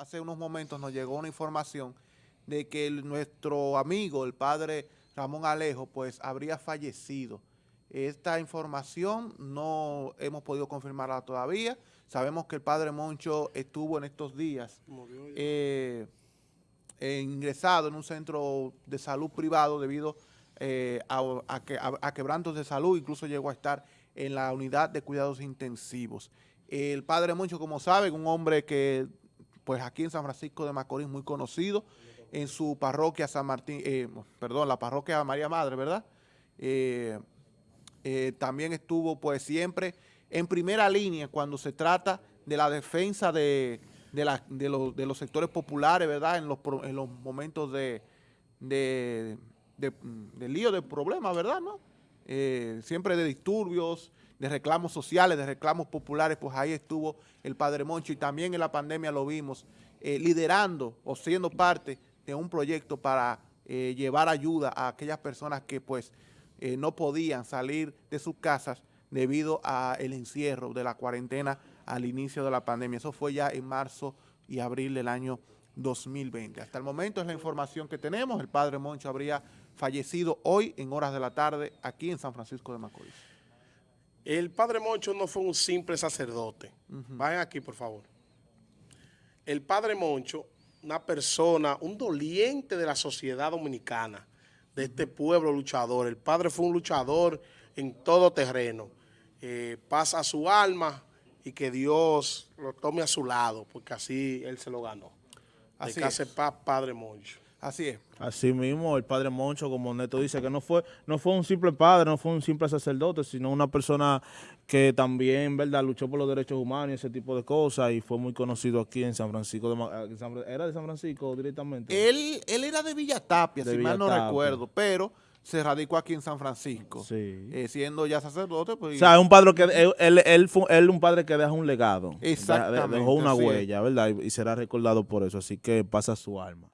hace unos momentos nos llegó una información de que el- nuestro amigo, el padre Ramón Alejo, pues habría fallecido. Esta información no hemos podido confirmarla todavía. Sabemos que el padre Moncho estuvo en estos días eh, eh, ingresado en un centro de salud privado debido eh, a, a que- a- a quebrantos de salud, incluso llegó a estar en la unidad de cuidados intensivos. El padre Moncho, como saben, un hombre que pues aquí en San Francisco de Macorís muy conocido, en su parroquia San Martín, eh, perdón, la parroquia María Madre, ¿verdad? Eh, eh, también estuvo pues siempre en primera línea cuando se trata de la defensa de, de, los, sectores populares, ¿verdad? En los, en los momentos de lío, de problemas, ¿verdad? ¿No? Eh, siempre de disturbios, de reclamos sociales, de reclamos populares, pues ahí estuvo el Padre Moncho y también en la pandemia lo vimos eh, liderando o siendo parte de un proyecto para eh, llevar ayuda a aquellas personas que pues eh, no podían salir de sus casas debido al encierro de la cuarentena al inicio de la pandemia. Eso fue ya en marzo y abril del año 2020. Hasta el momento es la información que tenemos. El padre Moncho habría fallecido hoy en horas de la tarde aquí en San Francisco de Macorís. El padre Moncho no fue un simple sacerdote. Vayan aquí, por favor. El padre Moncho, una persona, un doliente de la sociedad dominicana, de este pueblo luchador. El padre fue un luchador en todo terreno. Eh, pasa su alma y que Dios lo tome a su lado, porque así él se lo ganó. Así de casa es. paz, padre Moncho. Así es. Así mismo, el padre Moncho, como Neto dice, que no fue, no fue un simple padre, no fue un simple sacerdote, sino una persona que también, ¿verdad?, luchó por los derechos humanos y ese tipo de cosas, y fue muy conocido aquí en San Francisco. de Ma- en San Fra- ¿Era de San Francisco directamente? Él, él era de Villatapia, De si mal no recuerdo, pero se radicó aquí en San Francisco. Sí. Eh, siendo ya sacerdote, pues... o sea, es un padre que, él, él, él fue él un padre que deja un legado. Exactamente, Dejó una huella, ¿verdad? Y será recordado por eso, así que pasa su alma.